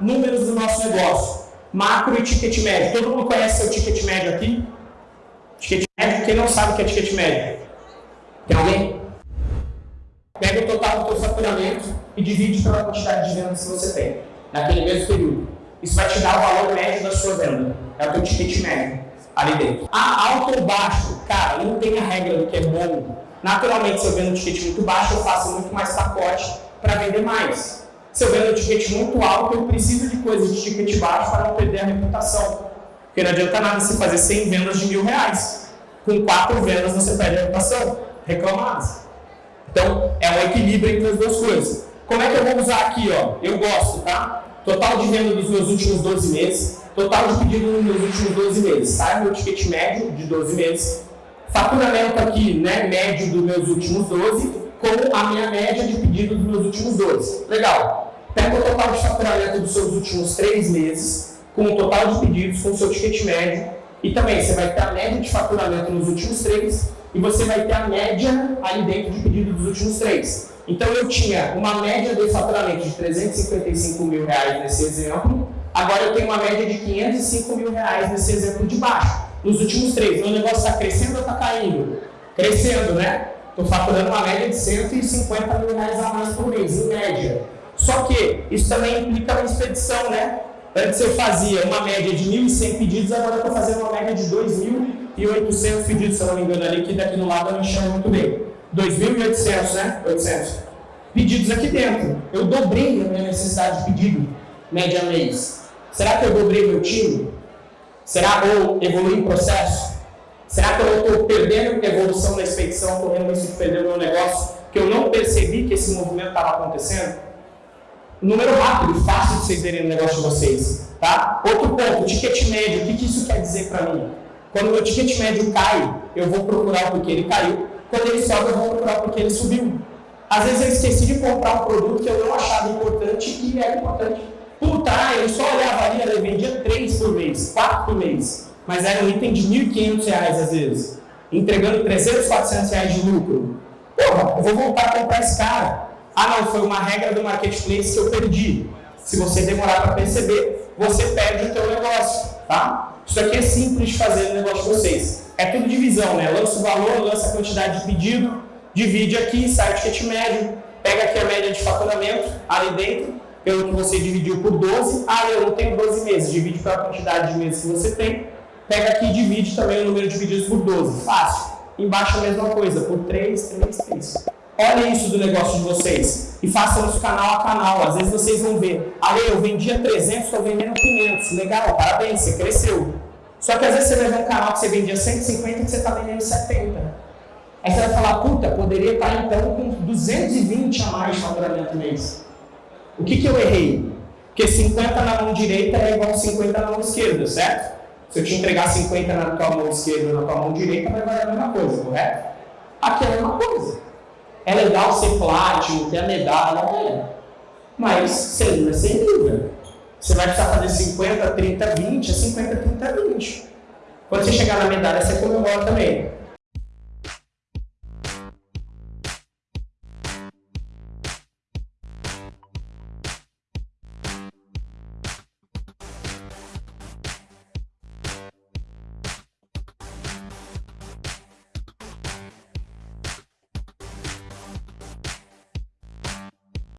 números do nosso negócio. Macro e ticket médio. Todo mundo conhece seu ticket médio aqui? Ticket médio, quem não sabe o que é ticket médio? Tem alguém? Pega o total do seu faturamento e divide pela quantidade de vendas que você tem, naquele mesmo período. Isso vai te dar o valor médio da sua venda. É o teu ticket médio ali dentro. Ah, alto ou baixo? Cara, não tem a regra do que é bom. Naturalmente, se eu vendo um ticket muito baixo, eu faço muito mais pacote para vender mais. Se eu vendo um ticket muito alto, eu preciso de coisas de ticket baixo para não perder a reputação. Porque não adianta nada você fazer 100 vendas de mil reais. Com quatro vendas você perde a reputação. Reclamadas. Então, é um equilíbrio entre as duas coisas. Como é que eu vou usar aqui? Ó? Eu gosto, tá? Total de venda dos meus últimos 12 meses, total de pedido nos meus últimos 12 meses. Sai meu ticket médio de 12 meses, faturamento aqui, né, médio dos meus últimos 12, com a minha média de pedido dos meus últimos 12. Legal. Pega o total de faturamento dos seus últimos 3 meses, com o total de pedidos, com o seu ticket médio, e também você vai ter a média de faturamento nos últimos 3, e você vai ter a média ali dentro de pedido dos últimos 3. Então eu tinha uma média de faturamento de 355 mil reais nesse exemplo, agora eu tenho uma média de 505 mil reais nesse exemplo de baixo. Nos últimos três, meu negócio está crescendo ou está caindo? Crescendo, né? Estou faturando uma média de 150 mil reais a mais por mês, em média. Só que isso também implica uma expedição, né? Antes eu fazia uma média de 1.100 pedidos, agora eu estou fazendo uma média de 2.800 pedidos, se eu não me engano ali, que daqui no lado eu me chamo muito bem. 2.800, né? 800 pedidos aqui dentro. Eu dobrei a minha necessidade de pedido, média mês. Será que eu dobrei meu time? Será que eu evolui em processo? Será que eu estou perdendo evolução na expedição, correndo risco de perder o meu negócio, que eu não percebi que esse movimento estava acontecendo? Número rápido, fácil de vocês verem no negócio de vocês. Tá? Outro ponto, ticket médio. O que, que isso quer dizer para mim? Quando o meu ticket médio cai, eu vou procurar porque ele caiu. Quando ele sobe, eu vou procurar porque ele subiu. Às vezes eu esqueci de comprar um produto que eu não achava importante e é importante. Puta, eu só olhava ali, eu vendia três por mês, quatro por mês. Mas era um item de R$ 1.500 às vezes. Entregando 300, 400 reais de lucro. Porra, eu vou voltar a comprar esse cara. Ah não, foi uma regra do marketplace que eu perdi. Se você demorar para perceber, você perde o teu negócio, tá? Isso aqui é simples de fazer no negócio de vocês. É tudo divisão, né? Lança o valor, lança a quantidade de pedido, divide aqui, sai o ticket médio, pega aqui a média de faturamento ali dentro, pelo que você dividiu por 12. Ah, eu não tenho 12 meses, divide pela quantidade de meses que você tem. Pega aqui e divide também o número de pedidos por 12. Fácil. Embaixo a mesma coisa, por 3, 3, 3. Olha isso do negócio de vocês e façam isso canal a canal. Às vezes vocês vão ver, Ale, eu vendia 300, estou vendendo 500. Legal, parabéns, você cresceu. Só que às vezes você vai ver um canal que você vendia 150 e que você está vendendo 70. Aí você vai falar, puta, poderia estar então com 220 a mais de faturamento mês. O que, que eu errei? Porque 50 na mão direita é igual a 50 na mão esquerda, certo? Se eu te entregar 50 na tua mão esquerda e na tua mão direita, vai valer a mesma coisa, correto? Aqui é a mesma coisa. É legal ser plástico, ter a medalha, é. Mas sem é sem nível. Você vai precisar fazer 50, 30, 20, é 50, 30, 20. Quando você chegar na medalha, você comemora também.